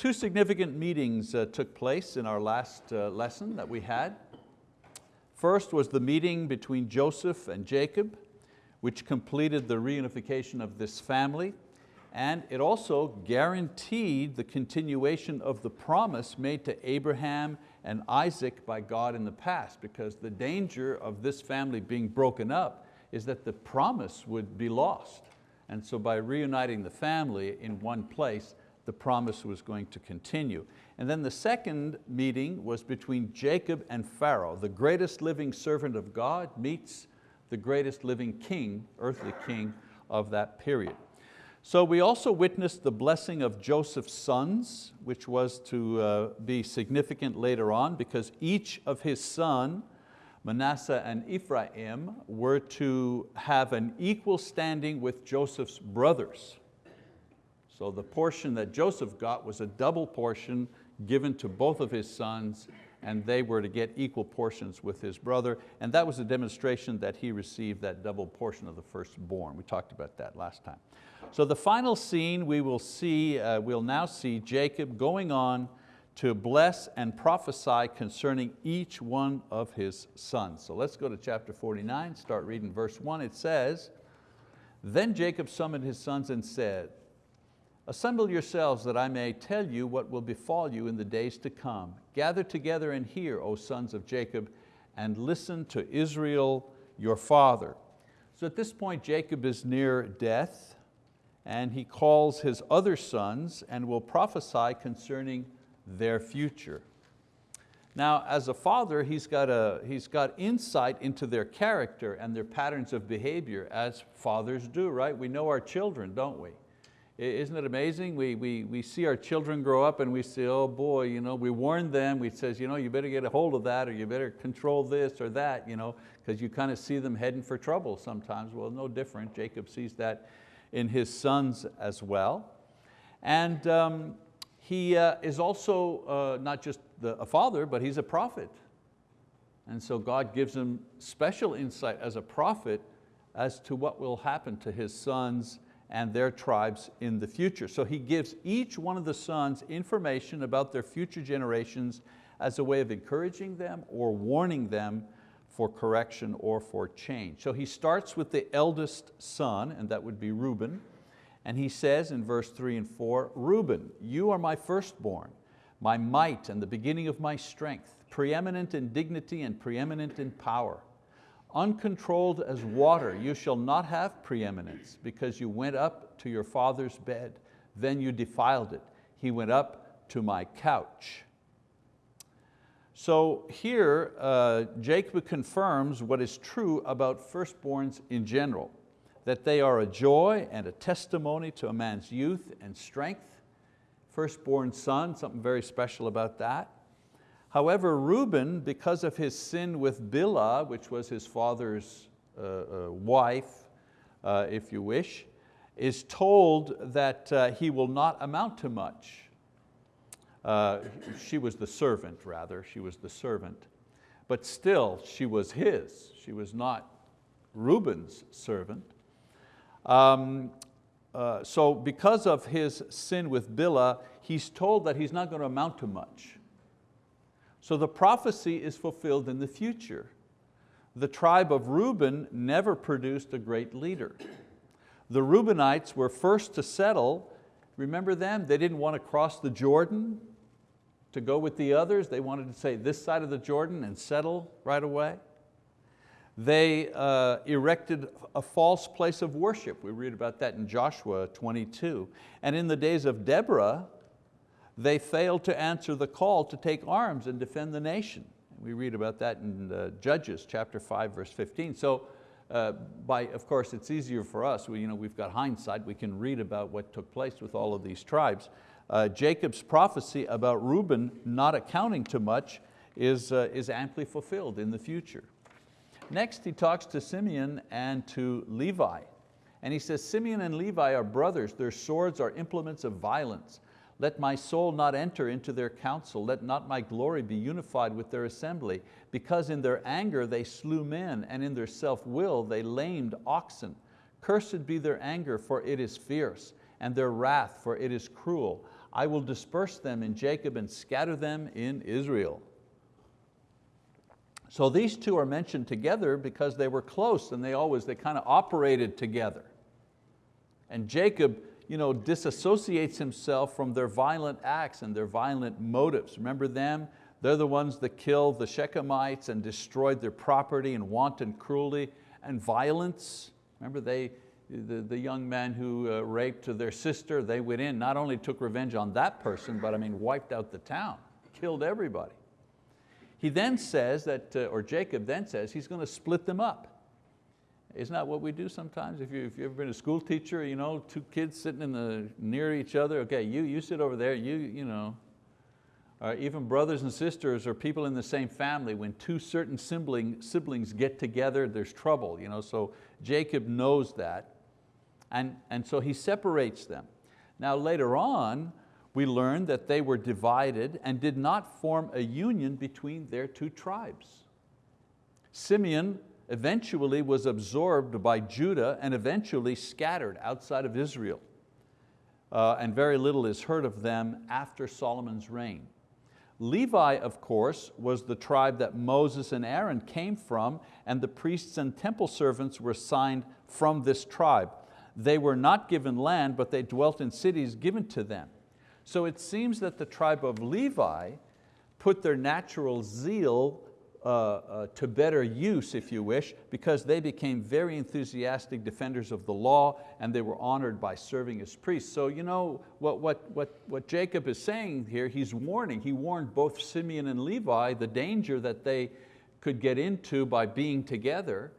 Two significant meetings uh, took place in our last uh, lesson that we had. First was the meeting between Joseph and Jacob, which completed the reunification of this family, and it also guaranteed the continuation of the promise made to Abraham and Isaac by God in the past, because the danger of this family being broken up is that the promise would be lost. And so by reuniting the family in one place, the promise was going to continue. And then the second meeting was between Jacob and Pharaoh. The greatest living servant of God meets the greatest living king, earthly king of that period. So we also witnessed the blessing of Joseph's sons, which was to uh, be significant later on because each of his son, Manasseh and Ephraim, were to have an equal standing with Joseph's brothers. So the portion that Joseph got was a double portion given to both of his sons and they were to get equal portions with his brother. And that was a demonstration that he received that double portion of the firstborn. We talked about that last time. So the final scene we will see, uh, we'll now see Jacob going on to bless and prophesy concerning each one of his sons. So let's go to chapter 49, start reading verse one. It says, Then Jacob summoned his sons and said, Assemble yourselves that I may tell you what will befall you in the days to come. Gather together and hear, O sons of Jacob, and listen to Israel your father. So at this point, Jacob is near death and he calls his other sons and will prophesy concerning their future. Now, as a father, he's got, a, he's got insight into their character and their patterns of behavior, as fathers do, right? We know our children, don't we? Isn't it amazing? We, we, we see our children grow up and we say, oh boy, you know, we warn them, we says, you know, you better get a hold of that or you better control this or that, you know, because you kind of see them heading for trouble sometimes. Well, no different. Jacob sees that in his sons as well. And um, he uh, is also uh, not just the, a father, but he's a prophet. And so God gives him special insight as a prophet as to what will happen to his sons and their tribes in the future. So he gives each one of the sons information about their future generations as a way of encouraging them or warning them for correction or for change. So he starts with the eldest son, and that would be Reuben, and he says in verse three and four, Reuben, you are my firstborn, my might and the beginning of my strength, preeminent in dignity and preeminent in power. Uncontrolled as water, you shall not have preeminence because you went up to your father's bed, then you defiled it. He went up to my couch. So here, uh, Jacob confirms what is true about firstborns in general, that they are a joy and a testimony to a man's youth and strength. Firstborn son, something very special about that. However, Reuben, because of his sin with Bilhah, which was his father's uh, uh, wife, uh, if you wish, is told that uh, he will not amount to much. Uh, she was the servant, rather, she was the servant. But still, she was his. She was not Reuben's servant. Um, uh, so because of his sin with Bilhah, he's told that he's not going to amount to much. So the prophecy is fulfilled in the future. The tribe of Reuben never produced a great leader. The Reubenites were first to settle, remember them? They didn't want to cross the Jordan to go with the others. They wanted to say this side of the Jordan and settle right away. They uh, erected a false place of worship. We read about that in Joshua 22. And in the days of Deborah, they failed to answer the call to take arms and defend the nation. We read about that in uh, Judges chapter 5, verse 15. So uh, by, of course, it's easier for us. We, you know, we've got hindsight. We can read about what took place with all of these tribes. Uh, Jacob's prophecy about Reuben not accounting to much is, uh, is amply fulfilled in the future. Next, he talks to Simeon and to Levi. And he says, Simeon and Levi are brothers, their swords are implements of violence. Let my soul not enter into their council, let not my glory be unified with their assembly, because in their anger they slew men, and in their self-will they lamed oxen. Cursed be their anger, for it is fierce, and their wrath, for it is cruel. I will disperse them in Jacob and scatter them in Israel. So these two are mentioned together because they were close and they always, they kind of operated together. And Jacob you know, disassociates himself from their violent acts and their violent motives. Remember them? They're the ones that killed the Shechemites and destroyed their property in wanton cruelty and violence. Remember they, the, the young man who uh, raped their sister, they went in, not only took revenge on that person, but I mean wiped out the town, killed everybody. He then says that, uh, or Jacob then says, he's going to split them up. Isn't that what we do sometimes? If, you, if you've ever been a school teacher, you know, two kids sitting in the, near each other, okay, you, you sit over there, you, you know. Even brothers and sisters or people in the same family, when two certain sibling, siblings get together, there's trouble. You know? So Jacob knows that, and, and so he separates them. Now later on, we learn that they were divided and did not form a union between their two tribes. Simeon eventually was absorbed by Judah and eventually scattered outside of Israel. Uh, and very little is heard of them after Solomon's reign. Levi, of course, was the tribe that Moses and Aaron came from and the priests and temple servants were signed from this tribe. They were not given land, but they dwelt in cities given to them. So it seems that the tribe of Levi put their natural zeal uh, uh, to better use, if you wish, because they became very enthusiastic defenders of the law and they were honored by serving as priests. So you know what, what, what, what Jacob is saying here, he's warning, he warned both Simeon and Levi the danger that they could get into by being together.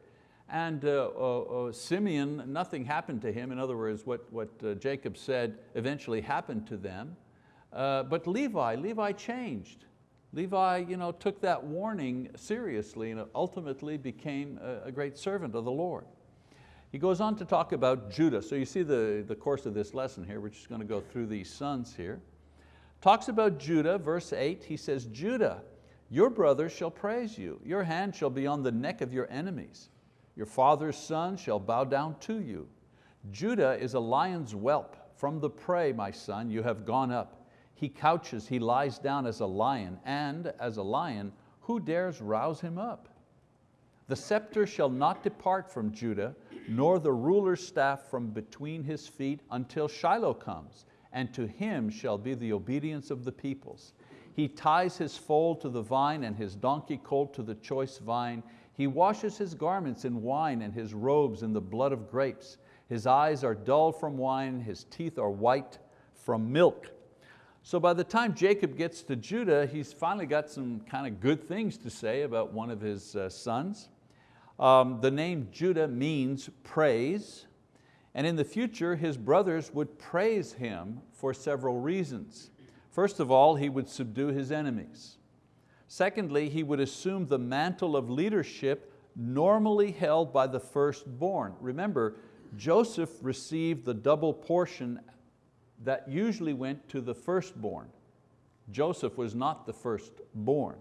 And uh, uh, Simeon, nothing happened to him. In other words, what, what Jacob said eventually happened to them. but Levi, Levi changed. Levi you know, took that warning seriously and ultimately became a, great servant of the Lord. He goes on to talk about Judah. So you see the, the course of this lesson here, we're just going to go through these sons here. Talks about Judah, verse eight, he says, Judah, your brothers shall praise you. Your hand shall be on the neck of your enemies. Your father's son shall bow down to you. Judah is a lion's whelp. From the prey, my son, you have gone up. He couches, he lies down as a lion, and as a lion, who dares rouse him up? The scepter shall not depart from Judah, nor the ruler's staff from between his feet until Shiloh comes, and to him shall be the obedience of the peoples. He ties his foal to the vine and his donkey colt to the choice vine. He washes his garments in wine and his robes in the blood of grapes. His eyes are dull from wine, his teeth are white from milk. So by the time Jacob gets to Judah, he's finally got some kind of good things to say about one of his uh, sons. Um, the name Judah means praise, and in the future his brothers would praise him for several reasons. First of all, he would subdue his enemies. Secondly, he would assume the mantle of leadership normally held by the firstborn. Remember, Joseph received the double portion that usually went to the firstborn. Joseph was not the firstborn.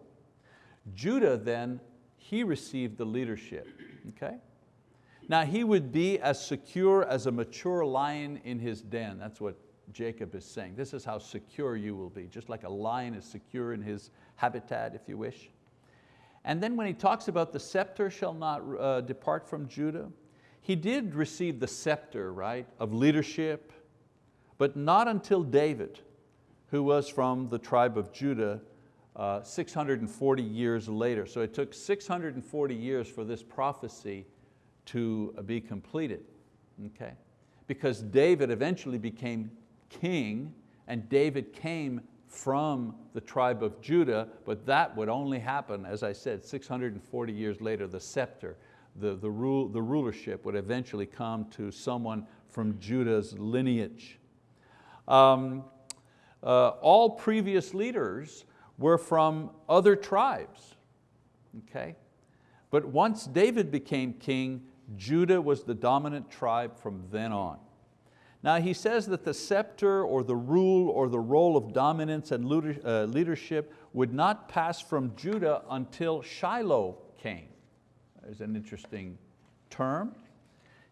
Judah then, he received the leadership, okay? Now he would be as secure as a mature lion in his den. That's what Jacob is saying. This is how secure you will be, just like a lion is secure in his habitat, if you wish. And then when he talks about the scepter shall not uh, depart from Judah, he did receive the scepter, right, of leadership, but not until David, who was from the tribe of Judah, uh, 640 years later. So it took 640 years for this prophecy to be completed, okay? Because David eventually became king and David came from the tribe of Judah, but that would only happen, as I said, 640 years later, the scepter, the, the, rule, the rulership would eventually come to someone from Judah's lineage. Um, uh, all previous leaders were from other tribes, okay? But once David became king, Judah was the dominant tribe from then on. Now he says that the scepter or the rule or the role of dominance and uh, leadership would not pass from Judah until Shiloh came. There's an interesting term.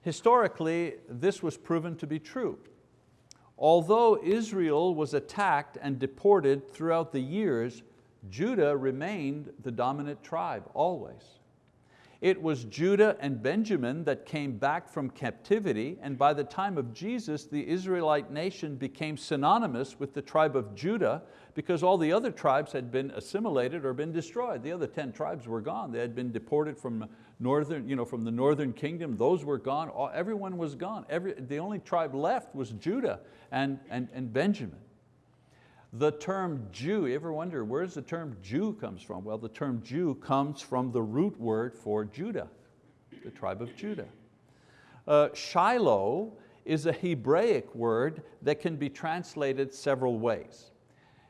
Historically, this was proven to be true. Although Israel was attacked and deported throughout the years, Judah remained the dominant tribe always. It was Judah and Benjamin that came back from captivity and by the time of Jesus, the Israelite nation became synonymous with the tribe of Judah because all the other tribes had been assimilated or been destroyed. The other 10 tribes were gone. They had been deported from, northern, you know, from the northern kingdom. Those were gone, everyone was gone. Every, the only tribe left was Judah and, and, and Benjamin. The term Jew, you ever wonder where does the term Jew comes from? Well, the term Jew comes from the root word for Judah, the tribe of Judah. Uh, Shiloh is a Hebraic word that can be translated several ways.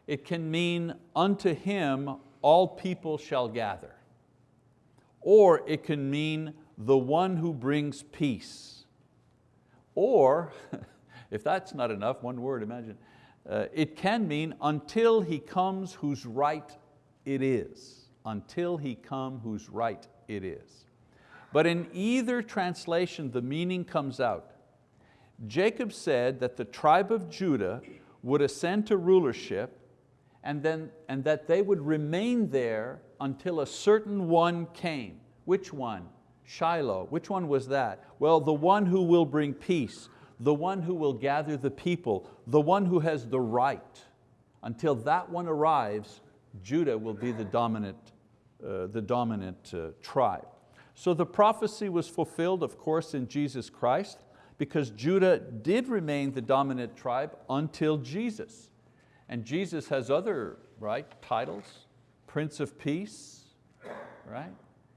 It can mean unto him all people shall gather. Or it can mean the one who brings peace. Or, if that's not enough, one word, imagine, uh, it can mean until he comes whose right it is. Until he come whose right it is. But in either translation, the meaning comes out. Jacob said that the tribe of Judah would ascend to rulership and, then, and that they would remain there until a certain one came. Which one? Shiloh. Which one was that? Well, the one who will bring peace, the one who will gather the people, the one who has the right. Until that one arrives, Judah will be the dominant, uh, the dominant uh, tribe. So the prophecy was fulfilled, of course, in Jesus Christ, because Judah did remain the dominant tribe until Jesus. And Jesus has other right, titles, Prince of Peace, right?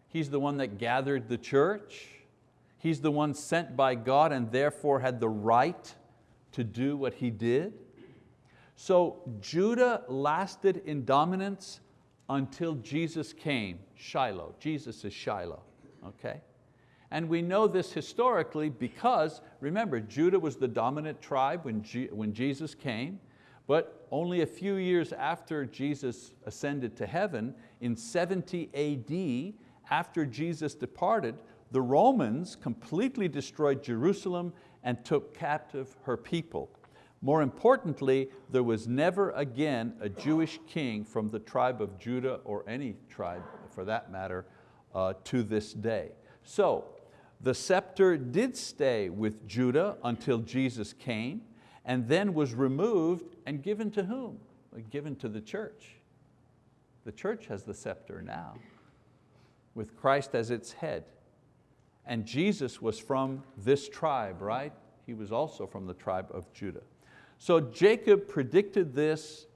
He's the one that gathered the church. He's the one sent by God and therefore had the right to do what he did. So Judah lasted in dominance until Jesus came, Shiloh. Jesus is Shiloh, okay? And we know this historically because, remember, Judah was the dominant tribe when, when Jesus came, but only a few years after Jesus ascended to heaven, in 70 AD, after Jesus departed, the Romans completely destroyed Jerusalem and took captive her people. More importantly, there was never again a Jewish king from the tribe of Judah or any tribe for that matter uh, to this day. So the scepter did stay with Judah until Jesus came and then was removed and given to whom? Given to the church. The church has the scepter now with Christ as its head. And Jesus was from this tribe, right? He was also from the tribe of Judah. So Jacob predicted this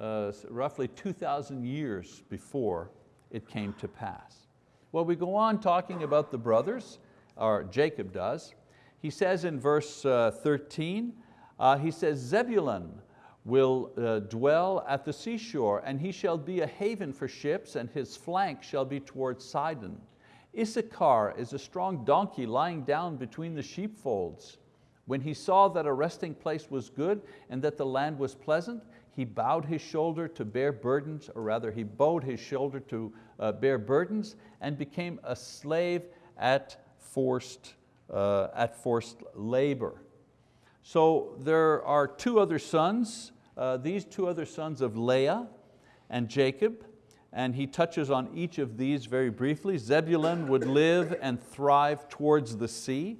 uh, roughly 2,000 years before it came to pass. Well, we go on talking about the brothers, or Jacob does. He says in verse uh, 13, uh, he says, Zebulun will uh, dwell at the seashore, and he shall be a haven for ships, and his flank shall be towards Sidon. Issachar is a strong donkey lying down between the sheepfolds. When he saw that a resting place was good and that the land was pleasant, he bowed his shoulder to bear burdens, or rather he bowed his shoulder to uh, bear burdens and became a slave at forced, uh, at forced labor. So there are two other sons, uh, these two other sons of Leah and Jacob and he touches on each of these very briefly. Zebulun would live and thrive towards the sea,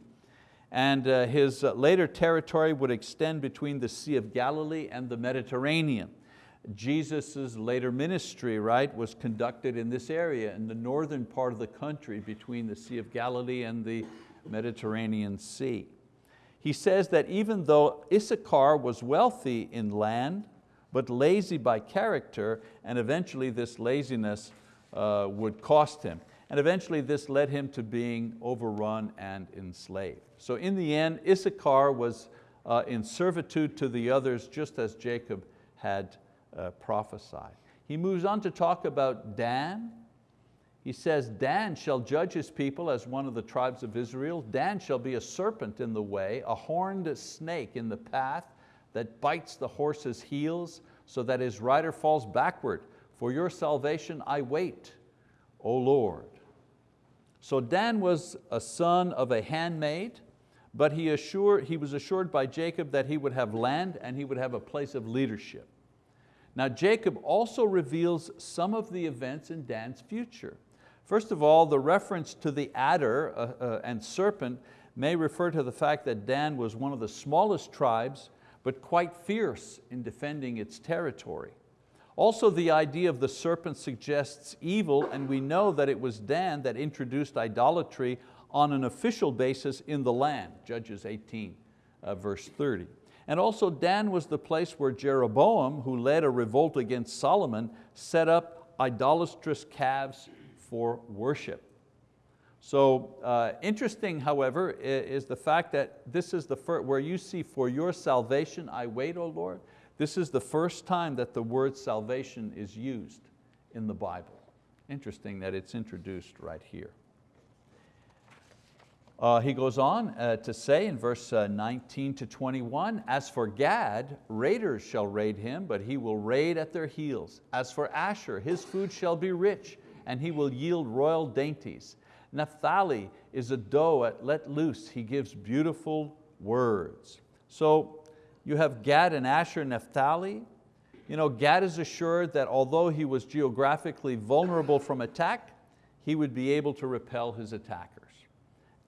and uh, his uh, later territory would extend between the Sea of Galilee and the Mediterranean. Jesus' later ministry right, was conducted in this area, in the northern part of the country between the Sea of Galilee and the Mediterranean Sea. He says that even though Issachar was wealthy in land, but lazy by character, and eventually this laziness uh, would cost him. And eventually this led him to being overrun and enslaved. So in the end, Issachar was uh, in servitude to the others, just as Jacob had uh, prophesied. He moves on to talk about Dan. He says, Dan shall judge his people as one of the tribes of Israel. Dan shall be a serpent in the way, a horned snake in the path, that bites the horse's heels so that his rider falls backward. For your salvation I wait, O Lord. So Dan was a son of a handmaid, but he, assured, he was assured by Jacob that he would have land and he would have a place of leadership. Now Jacob also reveals some of the events in Dan's future. First of all, the reference to the adder uh, uh, and serpent may refer to the fact that Dan was one of the smallest tribes, but quite fierce in defending its territory. Also the idea of the serpent suggests evil and we know that it was Dan that introduced idolatry on an official basis in the land, Judges 18, uh, verse 30. And also Dan was the place where Jeroboam, who led a revolt against Solomon, set up idolatrous calves for worship. So uh, interesting, however, is the fact that this is the first, where you see for your salvation I wait, O Lord, this is the first time that the word salvation is used in the Bible. Interesting that it's introduced right here. Uh, he goes on uh, to say in verse uh, 19 to 21, as for Gad, raiders shall raid him, but he will raid at their heels. As for Asher, his food shall be rich, and he will yield royal dainties. Naphtali is a doe at let loose. He gives beautiful words. So you have Gad and Asher, Naphtali. You know, Gad is assured that although he was geographically vulnerable from attack, he would be able to repel his attackers.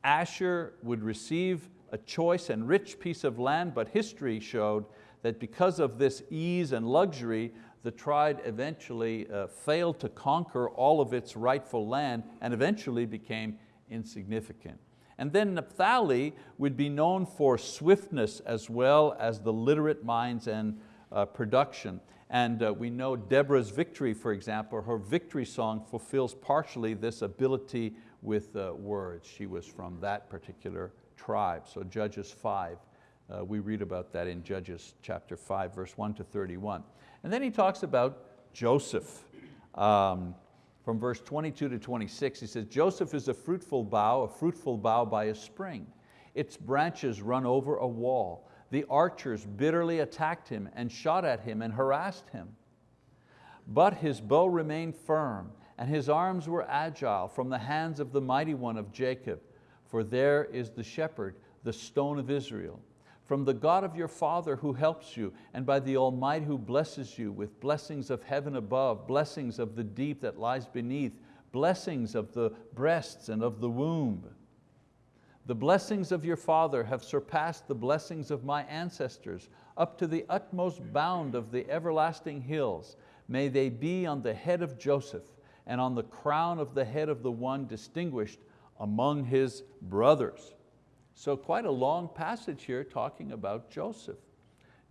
Asher would receive a choice and rich piece of land, but history showed that because of this ease and luxury, the tribe eventually uh, failed to conquer all of its rightful land and eventually became insignificant. And then Naphtali would be known for swiftness as well as the literate minds and uh, production. And uh, we know Deborah's victory, for example, her victory song fulfills partially this ability with uh, words. She was from that particular tribe. So Judges 5, uh, we read about that in Judges chapter 5, verse 1 to 31. And then he talks about Joseph. Um, from verse 22 to 26, he says, Joseph is a fruitful bough, a fruitful bough by a spring. Its branches run over a wall. The archers bitterly attacked him and shot at him and harassed him. But his bow remained firm and his arms were agile from the hands of the mighty one of Jacob. For there is the shepherd, the stone of Israel from the God of your father who helps you, and by the Almighty who blesses you with blessings of heaven above, blessings of the deep that lies beneath, blessings of the breasts and of the womb. The blessings of your father have surpassed the blessings of my ancestors, up to the utmost bound of the everlasting hills. May they be on the head of Joseph, and on the crown of the head of the one distinguished among his brothers. So quite a long passage here talking about Joseph.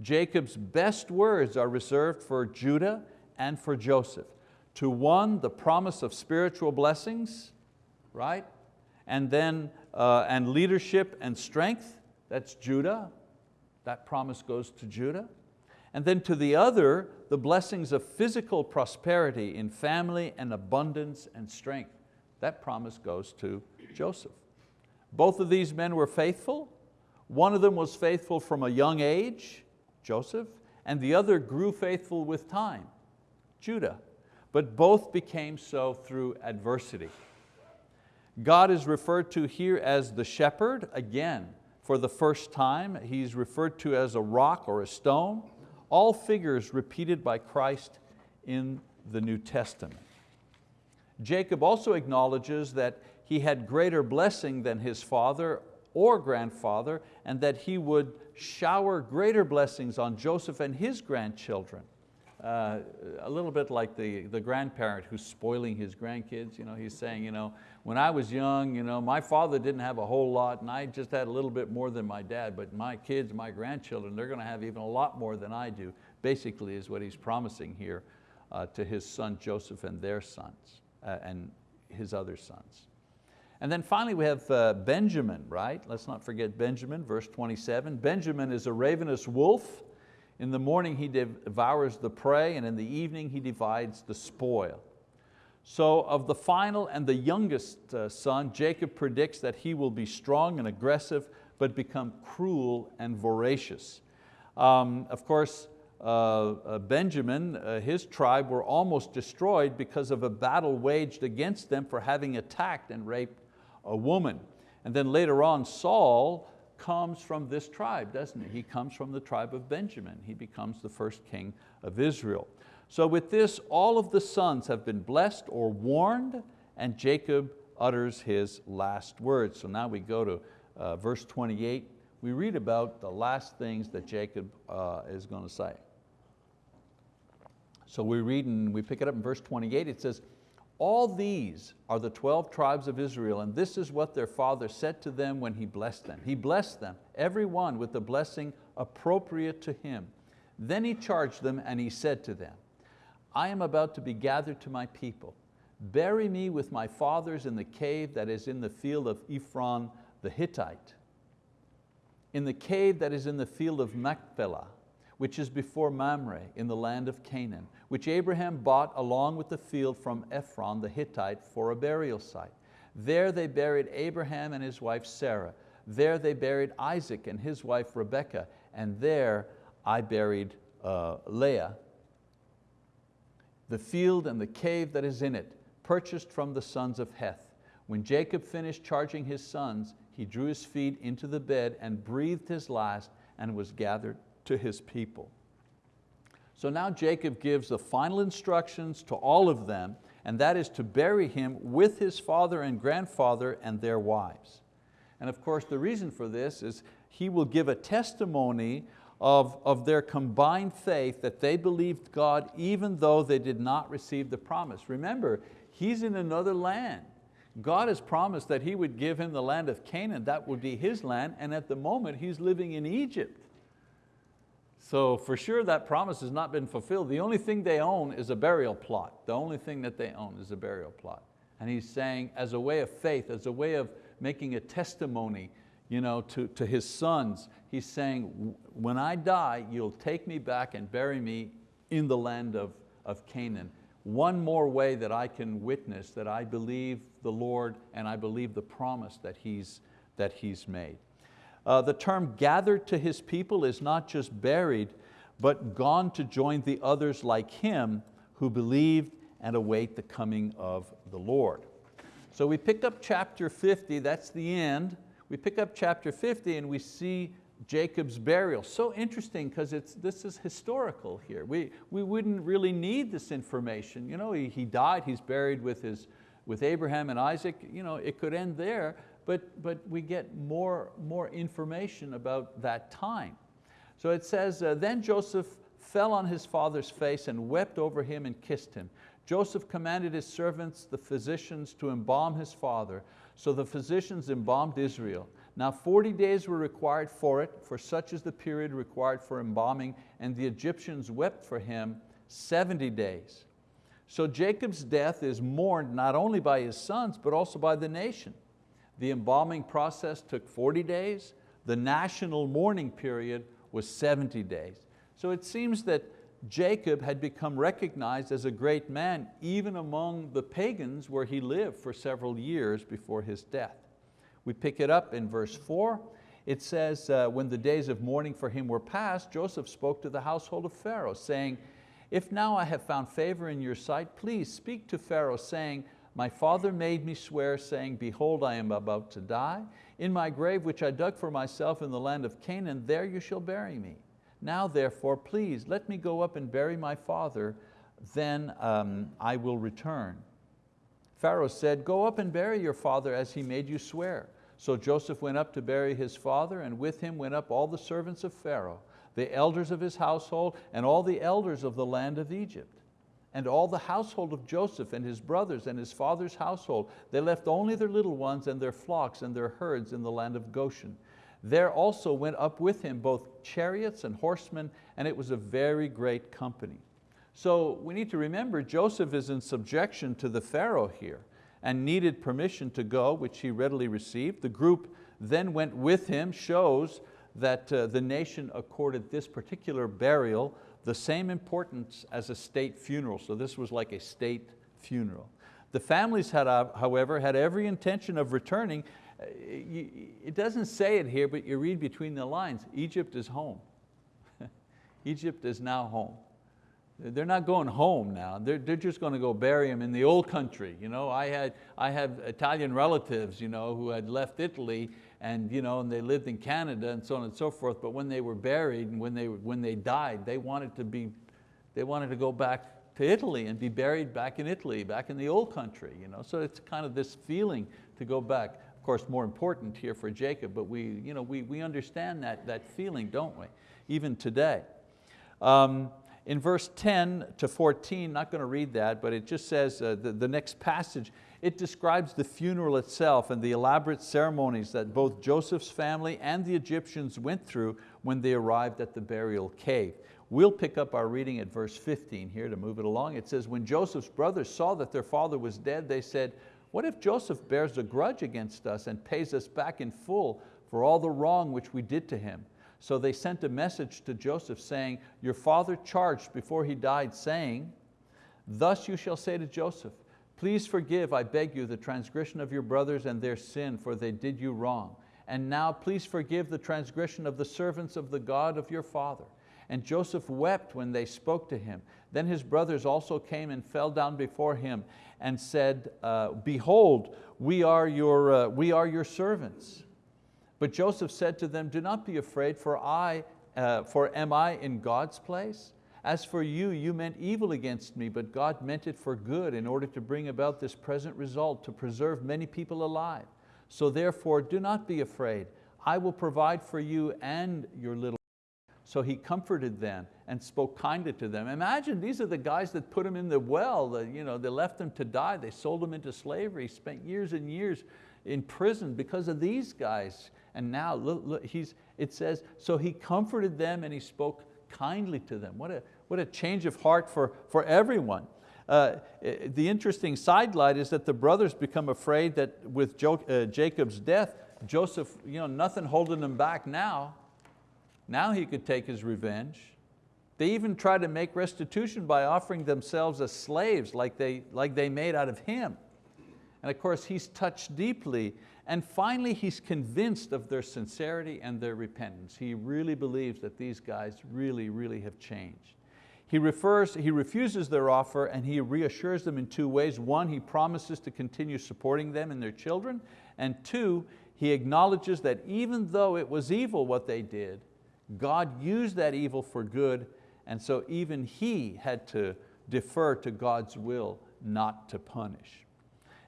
Jacob's best words are reserved for Judah and for Joseph. To one, the promise of spiritual blessings, right? And then, uh, and leadership and strength, that's Judah. That promise goes to Judah. And then to the other, the blessings of physical prosperity in family and abundance and strength. That promise goes to Joseph. Both of these men were faithful. One of them was faithful from a young age, Joseph, and the other grew faithful with time, Judah. But both became so through adversity. God is referred to here as the shepherd, again, for the first time. He's referred to as a rock or a stone, all figures repeated by Christ in the New Testament. Jacob also acknowledges that he had greater blessing than his father or grandfather and that he would shower greater blessings on Joseph and his grandchildren. Uh, a little bit like the, the grandparent who's spoiling his grandkids. You know, he's saying, you know, when I was young, you know, my father didn't have a whole lot and I just had a little bit more than my dad, but my kids, my grandchildren, they're going to have even a lot more than I do, basically is what he's promising here uh, to his son Joseph and their sons uh, and his other sons. And then finally we have uh, Benjamin, right? Let's not forget Benjamin, verse 27. Benjamin is a ravenous wolf. In the morning he devours the prey and in the evening he divides the spoil. So of the final and the youngest uh, son, Jacob predicts that he will be strong and aggressive, but become cruel and voracious. Um, of course, uh, uh, Benjamin, uh, his tribe were almost destroyed because of a battle waged against them for having attacked and raped a woman. And then later on, Saul comes from this tribe, doesn't he? He comes from the tribe of Benjamin. He becomes the first king of Israel. So with this, all of the sons have been blessed or warned, and Jacob utters his last words. So now we go to uh, verse 28. We read about the last things that Jacob uh, is going to say. So we read and we pick it up in verse 28, it says, all these are the 12 tribes of Israel, and this is what their father said to them when he blessed them. He blessed them, every one with the blessing appropriate to him. Then he charged them and he said to them, I am about to be gathered to my people. Bury me with my fathers in the cave that is in the field of Ephron the Hittite, in the cave that is in the field of Machpelah, which is before Mamre in the land of Canaan, which Abraham bought along with the field from Ephron the Hittite for a burial site. There they buried Abraham and his wife Sarah. There they buried Isaac and his wife Rebekah, and there I buried uh, Leah. The field and the cave that is in it, purchased from the sons of Heth. When Jacob finished charging his sons, he drew his feet into the bed and breathed his last and was gathered to his people. So now Jacob gives the final instructions to all of them, and that is to bury him with his father and grandfather and their wives. And of course the reason for this is he will give a testimony of, of their combined faith that they believed God even though they did not receive the promise. Remember, he's in another land. God has promised that He would give him the land of Canaan, that would be his land, and at the moment he's living in Egypt. So for sure that promise has not been fulfilled. The only thing they own is a burial plot. The only thing that they own is a burial plot. And he's saying as a way of faith, as a way of making a testimony you know, to, to his sons, he's saying, when I die, you'll take me back and bury me in the land of, of Canaan. One more way that I can witness that I believe the Lord and I believe the promise that He's, that he's made. Uh, the term gathered to his people is not just buried, but gone to join the others like him who believed and await the coming of the Lord. So we pick up chapter 50, that's the end. We pick up chapter 50 and we see Jacob's burial. So interesting because this is historical here. We, we wouldn't really need this information. You know, he, he died, he's buried with, his, with Abraham and Isaac. You know, it could end there, but, but we get more, more information about that time. So it says, uh, then Joseph fell on his father's face and wept over him and kissed him. Joseph commanded his servants, the physicians, to embalm his father. So the physicians embalmed Israel. Now 40 days were required for it, for such is the period required for embalming, and the Egyptians wept for him 70 days. So Jacob's death is mourned not only by his sons, but also by the nation. The embalming process took 40 days. The national mourning period was 70 days. So it seems that Jacob had become recognized as a great man even among the pagans where he lived for several years before his death. We pick it up in verse four. It says, uh, when the days of mourning for him were past, Joseph spoke to the household of Pharaoh, saying, if now I have found favor in your sight, please speak to Pharaoh, saying, my father made me swear, saying, behold, I am about to die. In my grave, which I dug for myself in the land of Canaan, there you shall bury me. Now therefore, please, let me go up and bury my father, then um, I will return. Pharaoh said, go up and bury your father as he made you swear. So Joseph went up to bury his father, and with him went up all the servants of Pharaoh, the elders of his household, and all the elders of the land of Egypt and all the household of Joseph and his brothers and his father's household. They left only their little ones and their flocks and their herds in the land of Goshen. There also went up with him both chariots and horsemen, and it was a very great company. So we need to remember Joseph is in subjection to the Pharaoh here and needed permission to go, which he readily received. The group then went with him, shows that uh, the nation accorded this particular burial the same importance as a state funeral. So this was like a state funeral. The families, had, uh, however, had every intention of returning. Uh, it doesn't say it here, but you read between the lines, Egypt is home. Egypt is now home. They're not going home now. They're, they're just going to go bury him in the old country. You know, I, had, I have Italian relatives you know, who had left Italy and, you know, and they lived in Canada and so on and so forth, but when they were buried and when they, when they died, they wanted to be, they wanted to go back to Italy and be buried back in Italy, back in the old country. You know? So it's kind of this feeling to go back. Of course, more important here for Jacob, but we, you know, we, we understand that, that feeling, don't we? Even today. Um, in verse 10 to 14, not going to read that, but it just says, uh, the, the next passage, it describes the funeral itself and the elaborate ceremonies that both Joseph's family and the Egyptians went through when they arrived at the burial cave. We'll pick up our reading at verse 15 here to move it along. It says, when Joseph's brothers saw that their father was dead, they said, what if Joseph bears a grudge against us and pays us back in full for all the wrong which we did to him? So they sent a message to Joseph saying, your father charged before he died saying, thus you shall say to Joseph, please forgive, I beg you, the transgression of your brothers and their sin, for they did you wrong. And now please forgive the transgression of the servants of the God of your father. And Joseph wept when they spoke to him. Then his brothers also came and fell down before him and said, uh, behold, we are, your, uh, we are your servants. But Joseph said to them, do not be afraid, for I, uh, for am I in God's place? As for you, you meant evil against me, but God meant it for good in order to bring about this present result, to preserve many people alive. So therefore, do not be afraid. I will provide for you and your little so he comforted them and spoke kindly to them. Imagine these are the guys that put him in the well, the, you know, they left him to die, they sold him into slavery, spent years and years in prison because of these guys. And now look, look, he's, it says, so he comforted them and he spoke kindly to them. What a, what a change of heart for, for everyone. Uh, the interesting sidelight is that the brothers become afraid that with jo uh, Jacob's death, Joseph, you know, nothing holding him back now, now he could take his revenge. They even try to make restitution by offering themselves as slaves like they, like they made out of him. And of course he's touched deeply and finally he's convinced of their sincerity and their repentance. He really believes that these guys really, really have changed. He, refers, he refuses their offer and he reassures them in two ways. One, he promises to continue supporting them and their children. And two, he acknowledges that even though it was evil what they did, God used that evil for good, and so even he had to defer to God's will not to punish.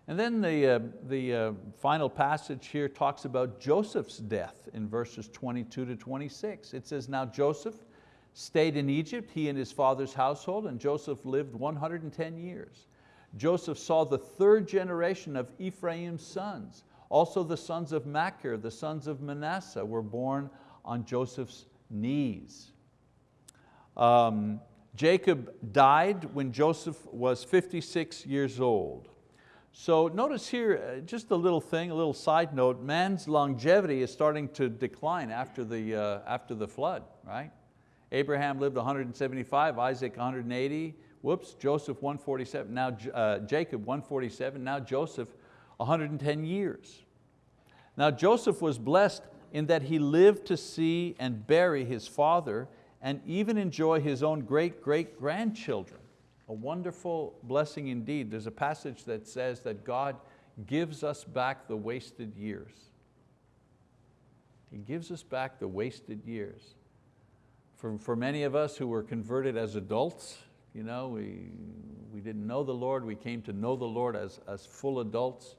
And then the, uh, the uh, final passage here talks about Joseph's death in verses 22 to 26. It says, now Joseph stayed in Egypt, he and his father's household, and Joseph lived 110 years. Joseph saw the third generation of Ephraim's sons. Also the sons of Machir, the sons of Manasseh, were born on Joseph's knees. Um, Jacob died when Joseph was 56 years old. So notice here, uh, just a little thing, a little side note, man's longevity is starting to decline after the, uh, after the flood, right? Abraham lived 175, Isaac 180, whoops, Joseph 147, now uh, Jacob 147, now Joseph 110 years. Now Joseph was blessed in that he lived to see and bury his father and even enjoy his own great-great-grandchildren. A wonderful blessing indeed. There's a passage that says that God gives us back the wasted years. He gives us back the wasted years. For, for many of us who were converted as adults, you know, we, we didn't know the Lord, we came to know the Lord as, as full adults.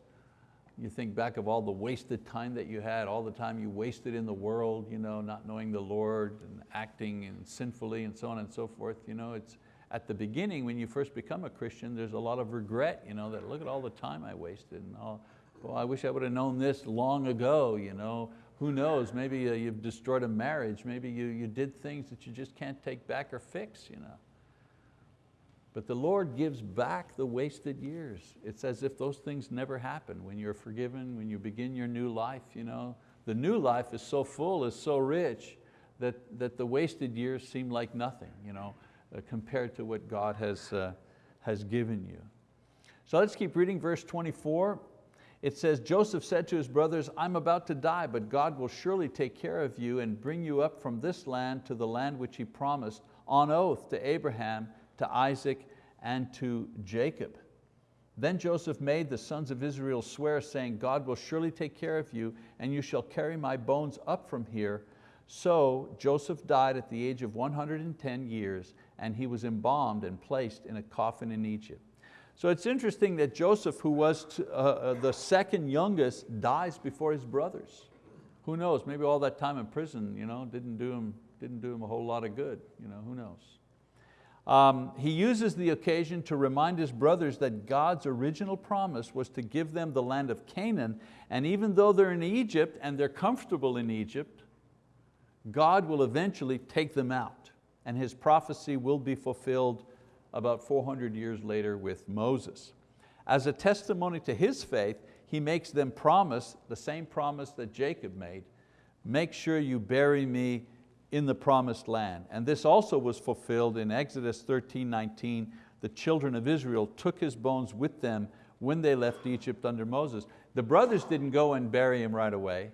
You think back of all the wasted time that you had, all the time you wasted in the world, you know, not knowing the Lord and acting and sinfully and so on and so forth. You know, it's, at the beginning, when you first become a Christian, there's a lot of regret, you know, that look at all the time I wasted. And all, well, I wish I would have known this long ago. You know? Who knows, maybe uh, you've destroyed a marriage, maybe you, you did things that you just can't take back or fix. You know? But the Lord gives back the wasted years. It's as if those things never happened. When you're forgiven, when you begin your new life, you know, the new life is so full, is so rich, that, that the wasted years seem like nothing you know, uh, compared to what God has, uh, has given you. So let's keep reading verse 24. It says, Joseph said to his brothers, I'm about to die, but God will surely take care of you and bring you up from this land to the land which he promised on oath to Abraham to Isaac, and to Jacob. Then Joseph made the sons of Israel swear, saying, God will surely take care of you, and you shall carry my bones up from here. So Joseph died at the age of 110 years, and he was embalmed and placed in a coffin in Egypt. So it's interesting that Joseph, who was uh, uh, the second youngest, dies before his brothers. Who knows, maybe all that time in prison you know, didn't, do him, didn't do him a whole lot of good, you know, who knows. Um, he uses the occasion to remind his brothers that God's original promise was to give them the land of Canaan, and even though they're in Egypt and they're comfortable in Egypt, God will eventually take them out, and His prophecy will be fulfilled about 400 years later with Moses. As a testimony to his faith, he makes them promise the same promise that Jacob made, make sure you bury me in the promised land. And this also was fulfilled in Exodus 13, 19. The children of Israel took his bones with them when they left Egypt under Moses. The brothers didn't go and bury him right away.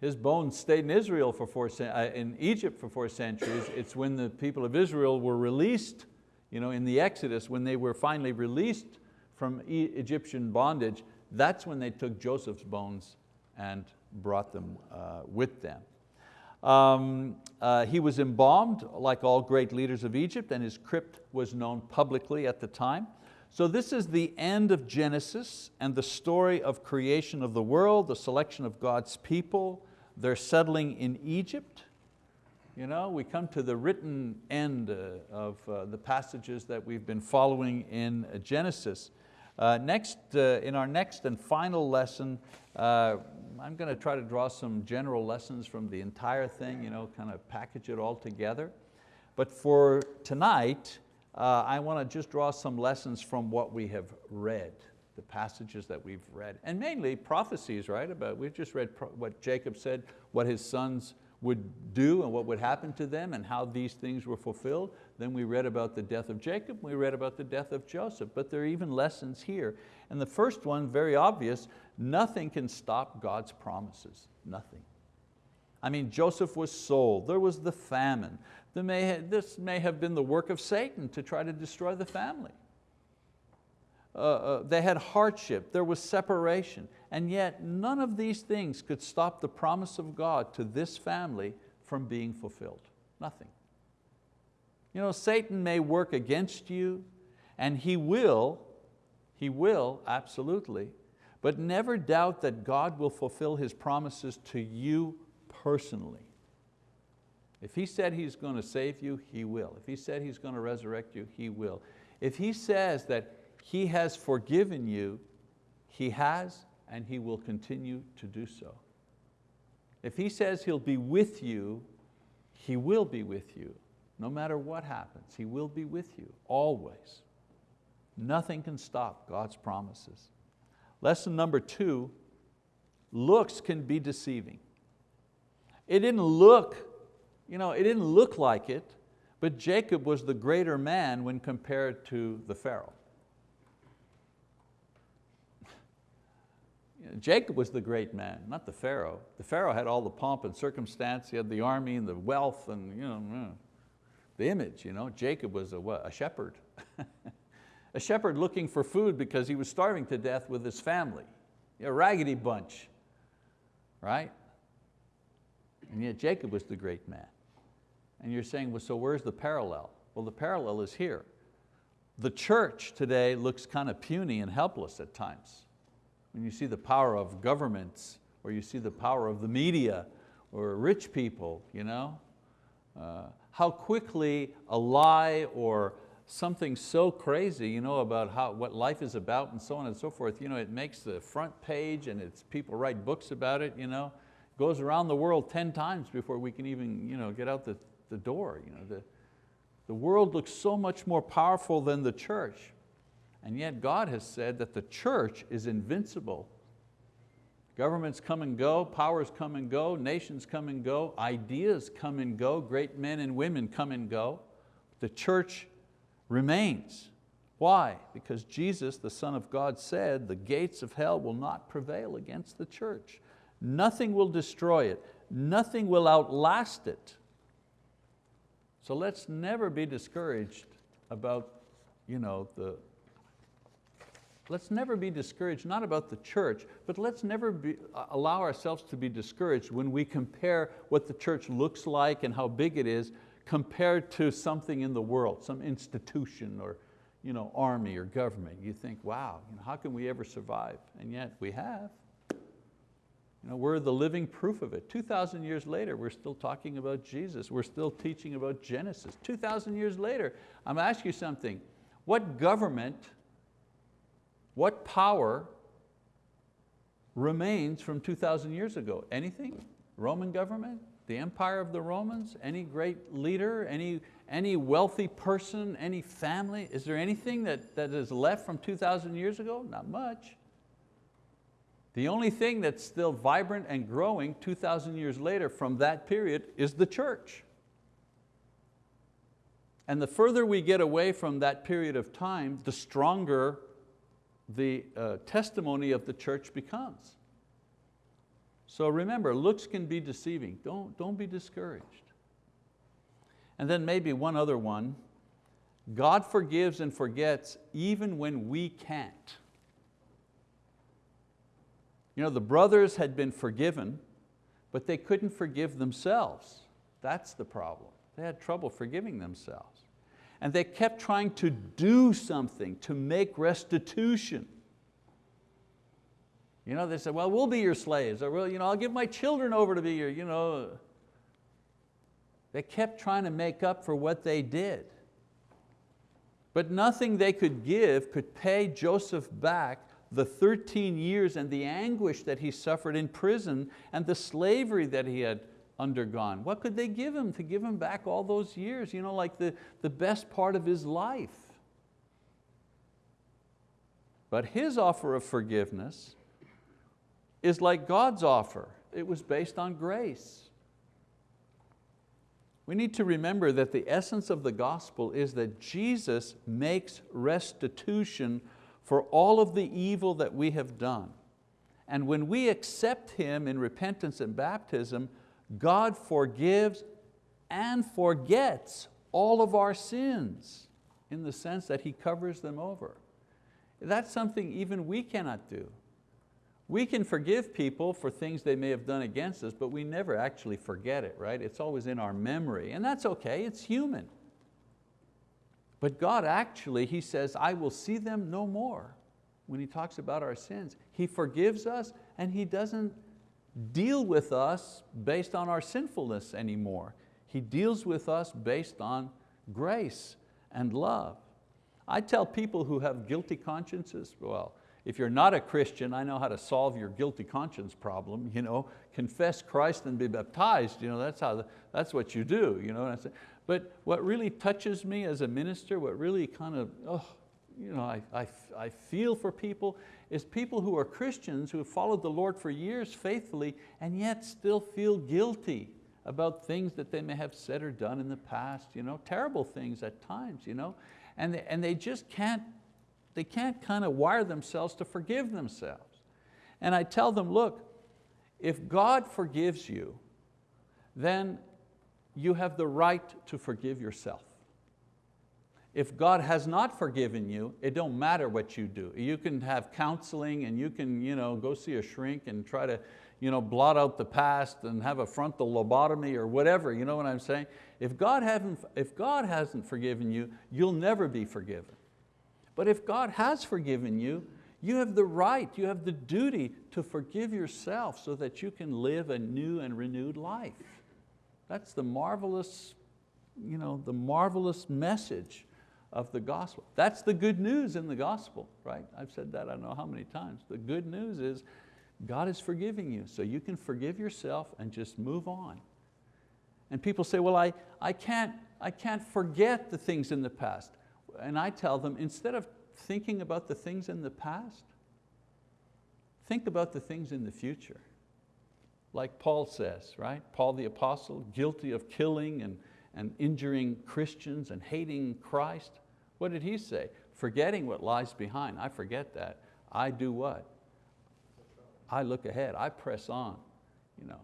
His bones stayed in Israel for four, uh, in Egypt for four centuries. It's when the people of Israel were released you know, in the Exodus, when they were finally released from Egyptian bondage, that's when they took Joseph's bones and brought them uh, with them. Um, uh, he was embalmed like all great leaders of Egypt and his crypt was known publicly at the time. So this is the end of Genesis and the story of creation of the world, the selection of God's people, their settling in Egypt, you know, we come to the written end uh, of uh, the passages that we've been following in Genesis. Uh, next, uh, in our next and final lesson, I'm going to try to draw some general lessons from the entire thing, you know, kind of package it all together. But for tonight, uh, I want to just draw some lessons from what we have read, the passages that we've read, and mainly prophecies, right? About, we've just read what Jacob said, what his sons would do and what would happen to them and how these things were fulfilled. Then we read about the death of Jacob, we read about the death of Joseph, but there are even lessons here. And the first one, very obvious, nothing can stop God's promises, nothing. I mean, Joseph was sold, there was the famine. this may have been the work of Satan to try to destroy the family. Uh, uh, they had hardship, there was separation, and yet none of these things could stop the promise of God to this family from being fulfilled, nothing. You know, Satan may work against you, and he will, he will, absolutely, but never doubt that God will fulfill His promises to you personally. If He said He's going to save you, He will. If He said He's going to resurrect you, He will. If He says that he has forgiven you, He has and He will continue to do so. If He says He'll be with you, He will be with you. No matter what happens, He will be with you, always. Nothing can stop God's promises. Lesson number two, looks can be deceiving. It didn't look, you know, it didn't look like it, but Jacob was the greater man when compared to the Pharaoh. Jacob was the great man, not the Pharaoh. The Pharaoh had all the pomp and circumstance, he had the army and the wealth and you know, the image. You know? Jacob was a, what, a shepherd. a shepherd looking for food because he was starving to death with his family. A raggedy bunch, right? And yet Jacob was the great man. And you're saying, well, so where's the parallel? Well, the parallel is here. The church today looks kind of puny and helpless at times when you see the power of governments or you see the power of the media or rich people, you know? Uh, how quickly a lie or something so crazy you know, about how, what life is about and so on and so forth, you know, it makes the front page and it's, people write books about it, you know, goes around the world 10 times before we can even you know, get out the, the door. You know, the, the world looks so much more powerful than the church. And yet God has said that the church is invincible. Governments come and go, powers come and go, nations come and go, ideas come and go, great men and women come and go. The church remains. Why? Because Jesus, the Son of God said, the gates of hell will not prevail against the church. Nothing will destroy it. Nothing will outlast it. So let's never be discouraged about you know, the, Let's never be discouraged, not about the church, but let's never be, allow ourselves to be discouraged when we compare what the church looks like and how big it is compared to something in the world, some institution or you know, army or government. You think, wow, you know, how can we ever survive? And yet we have. You know, we're the living proof of it. 2,000 years later, we're still talking about Jesus. We're still teaching about Genesis. 2,000 years later, I'm going to ask you something. What government what power remains from 2,000 years ago? Anything? Roman government? The empire of the Romans? Any great leader? Any, any wealthy person? Any family? Is there anything that, that is left from 2,000 years ago? Not much. The only thing that's still vibrant and growing 2,000 years later from that period is the church. And the further we get away from that period of time, the stronger the uh, testimony of the church becomes. So remember, looks can be deceiving. Don't, don't be discouraged. And then maybe one other one, God forgives and forgets even when we can't. You know, the brothers had been forgiven, but they couldn't forgive themselves. That's the problem. They had trouble forgiving themselves and they kept trying to do something to make restitution. You know, they said, well, we'll be your slaves, or well, you know, I'll give my children over to be your, you know. They kept trying to make up for what they did. But nothing they could give could pay Joseph back the 13 years and the anguish that he suffered in prison and the slavery that he had undergone. What could they give him to give him back all those years, you know, like the, the best part of his life? But his offer of forgiveness is like God's offer. It was based on grace. We need to remember that the essence of the gospel is that Jesus makes restitution for all of the evil that we have done. And when we accept Him in repentance and baptism, God forgives and forgets all of our sins in the sense that He covers them over. That's something even we cannot do. We can forgive people for things they may have done against us, but we never actually forget it, right? It's always in our memory, and that's okay, it's human. But God actually, He says, I will see them no more when He talks about our sins. He forgives us and He doesn't deal with us based on our sinfulness anymore. He deals with us based on grace and love. I tell people who have guilty consciences, well, if you're not a Christian, I know how to solve your guilty conscience problem. You know, confess Christ and be baptized. You know, that's, how, that's what you do. You know But what really touches me as a minister, what really kind of, oh, you know, I, I, I feel for people is people who are Christians who have followed the Lord for years faithfully and yet still feel guilty about things that they may have said or done in the past, you know, terrible things at times, you know, and they, and they just can't, they can't kind of wire themselves to forgive themselves. And I tell them, look, if God forgives you, then you have the right to forgive yourself. If God has not forgiven you, it don't matter what you do. You can have counseling and you can you know, go see a shrink and try to you know, blot out the past and have a frontal lobotomy or whatever, you know what I'm saying? If God, haven't, if God hasn't forgiven you, you'll never be forgiven. But if God has forgiven you, you have the right, you have the duty to forgive yourself so that you can live a new and renewed life. That's the marvelous, you know, the marvelous message of the gospel. That's the good news in the gospel, right? I've said that I don't know how many times. The good news is God is forgiving you, so you can forgive yourself and just move on. And people say, well, I, I, can't, I can't forget the things in the past. And I tell them, instead of thinking about the things in the past, think about the things in the future. Like Paul says, right? Paul the apostle, guilty of killing and and injuring Christians and hating Christ. What did he say? Forgetting what lies behind. I forget that. I do what? I look ahead, I press on. You know.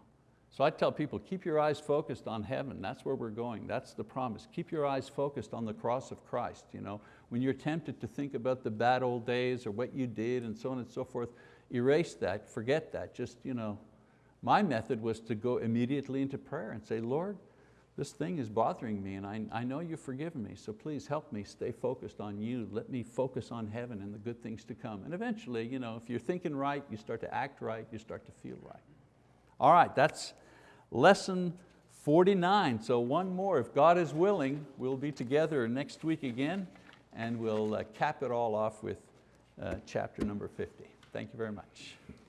So I tell people, keep your eyes focused on heaven. That's where we're going, that's the promise. Keep your eyes focused on the cross of Christ. You know. when you're tempted to think about the bad old days or what you did and so on and so forth, erase that, forget that. Just, you know, my method was to go immediately into prayer and say, Lord, this thing is bothering me and I, I know you've forgiven me, so please help me stay focused on you. Let me focus on heaven and the good things to come. And eventually, you know, if you're thinking right, you start to act right, you start to feel right. All right, that's lesson 49. So one more, if God is willing, we'll be together next week again and we'll uh, cap it all off with uh, chapter number 50. Thank you very much.